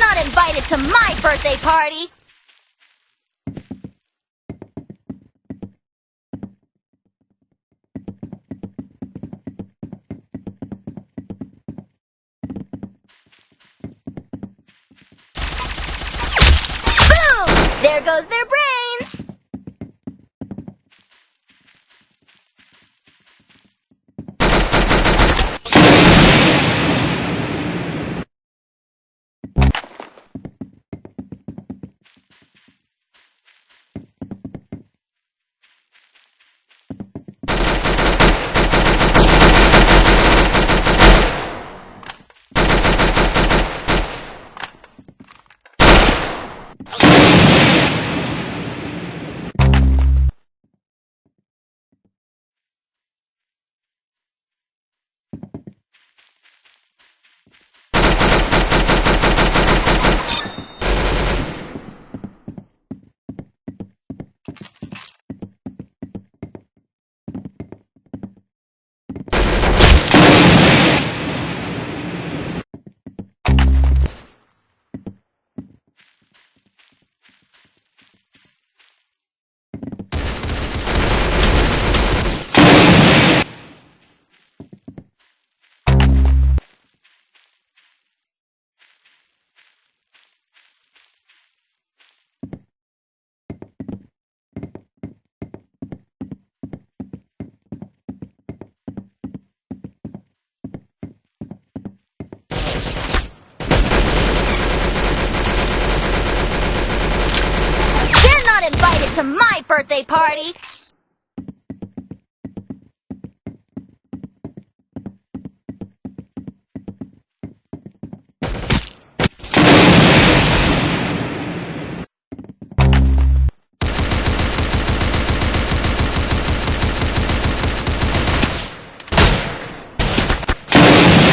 not invited to my birthday party! Boom! There goes their brains! They're not invited to my birthday party!